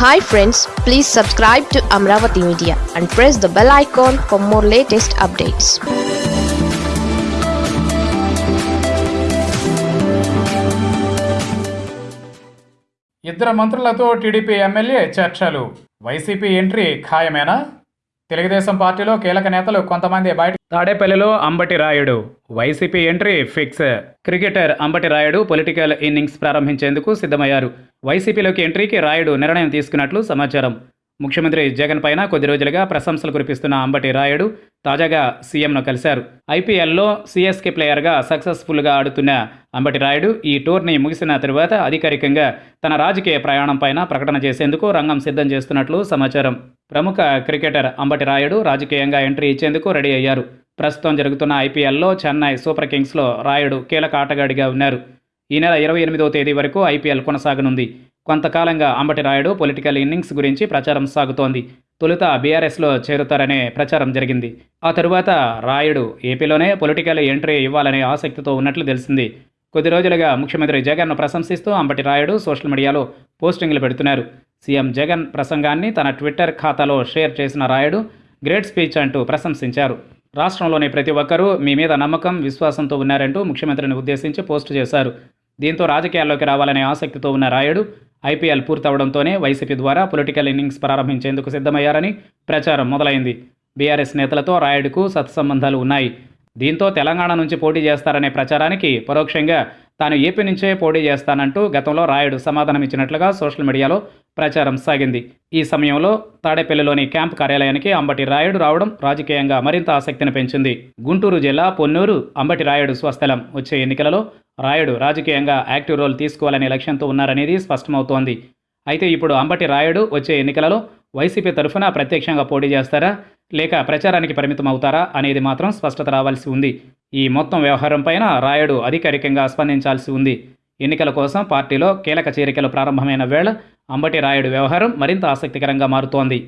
Hi friends please subscribe to Amaravati Media and press the bell icon for more latest updates ఇద్దరు మంత్రులతో TDP MLA చర్చలు. YCP entry ఖాయమేనా? తెలుగుదేశం పార్టీలో కీలక నేతలు కొంతమంది బయట తాడేపల్లిలో Ambati Rayudu. YCP entry fix. Cricketer Ambati Rayudu political innings ప్రారంభించేందుకు సిద్ధమయ్యారు. వైసీపీలోకి ఎంట్రీకి రాయుడు నిర్ణయం తీసుకున్నట్లు సమాచారం. ముఖ్యమంత్రి జగన్ పైన కొద్ది రోజులుగా ప్రశంసలు కురిపిస్తున్న అంబటి రాయుడు తాజాగా సీఎంను కలిశారు. ఐపీఎల్లో సిఎస్కే ప్లేయర్గా సక్సెస్ఫుల్గా ఆడుతున్న అంబటి రాయుడు ఈ టూర్ని ముగిసిన తరువాత అధికారికంగా తన రాజకీయ ప్రయాణం పైన ప్రకటన చేసేందుకు రంగం సిద్ధం చేస్తున్నట్లు సమాచారం. ప్రముఖ క్రికెటర్ అంబటి రాయుడు రాజకీయంగా ఎంట్రీ ఇచ్చేందుకు రెడీ అయ్యారు. ప్రస్తుతం జరుగుతున్న ఐపీఎల్లో చెన్నై సూపర్ కింగ్స్లో రాయుడు కీలక ఆటగాడిగా ఉన్నారు. ఈ నెల ఇరవై ఎనిమిదవ తేదీ వరకు ఐపీఎల్ కొనసాగనుంది. కొంతకాలంగా అంబటి రాయుడు పొలిటికల్ ఇన్నింగ్స్ గురించి ప్రచారం సాగుతోంది. తొలుత బీఆర్ఎస్లో చేరుతారనే ప్రచారం జరిగింది. ఆ తరువాత రాయుడు ఏపీలోనే పొలిటికల్ ఎంట్రీ ఇవ్వాలనే ఆసక్తితో ఉన్నట్లు తెలిసింది. కొద్ది రోజులుగా ముఖ్యమంత్రి జగన్ను ప్రశంసిస్తూ అంబటి రాయుడు సోషల్ మీడియాలో పోస్టింగ్లు పెడుతున్నారు. సీఎం జగన్ ప్రసంగాన్ని తన ట్విట్టర్ ఖాతాలో షేర్ చేసిన రాయుడు గ్రేట్ స్పీచ్ అంటూ ప్రశంసించారు. రాష్ట్రంలోని ప్రతి ఒక్కరూ మీ మీద నమ్మకం విశ్వాసంతో ఉన్నారంటూ ముఖ్యమంత్రిని ఉద్దేశించి పోస్టు చేశారు. దీంతో రాజకీయాల్లోకి రావాలనే ఆసక్తితో ఉన్న రాయుడు ఐపీఎల్ పూర్తవడంతోనే వైసీపీ ద్వారా పొలిటికల్ ఇన్నింగ్స్ ప్రారంభించేందుకు సిద్ధమయ్యారని ప్రచారం మొదలైంది. బీఆర్ఎస్ నేతలతో రాయుడుకు సత్సంబంధాలు ఉన్నాయి. దీంతో తెలంగాణ నుంచి పోటీ చేస్తారనే ప్రచారానికి పరోక్షంగా తాను ఏపీ నుంచే పోటీ చేస్తానంటూ గతంలో రాయుడు సమాధానమిచ్చినట్లుగా సోషల్ మీడియాలో ప్రచారం సాగింది. ఈ సమయంలో తాడేపల్లిలోని క్యాంప్ కార్యాలయానికి అంబటి రాయుడు రావడం రాజకీయంగా మరింత ఆసక్తిని పెంచింది. గుంటూరు జిల్లా పొన్నూరు అంబటి రాయుడు స్వస్థలం. వచ్చే ఎన్నికలలో రాయుడు రాజకీయంగా యాక్టివ్ రోల్ తీసుకోవాలనే లక్ష్యంతో ఉన్నారనేది స్పష్టమవుతోంది. అయితే ఇప్పుడు అంబటి రాయుడు వచ్చే ఎన్నికలలో వైసీపీ తరఫున ప్రత్యక్షంగా పోటీ చేస్తారా? లేక ప్రచారానికి పరిమితం అవుతారా అనేది మాత్రం స్పష్టత రావాల్సి ఉంది. ఈ మొత్తం వ్యవహారంపైన రాయుడు అధికారికంగా స్పందించాల్సి ఉంది. ఎన్నికల కోసం పార్టీలో కీలక చేరికలు ప్రారంభమైన వేళ అంబటి రాయుడు వ్యవహారం మరింత ఆసక్తికరంగా మారుతోంది.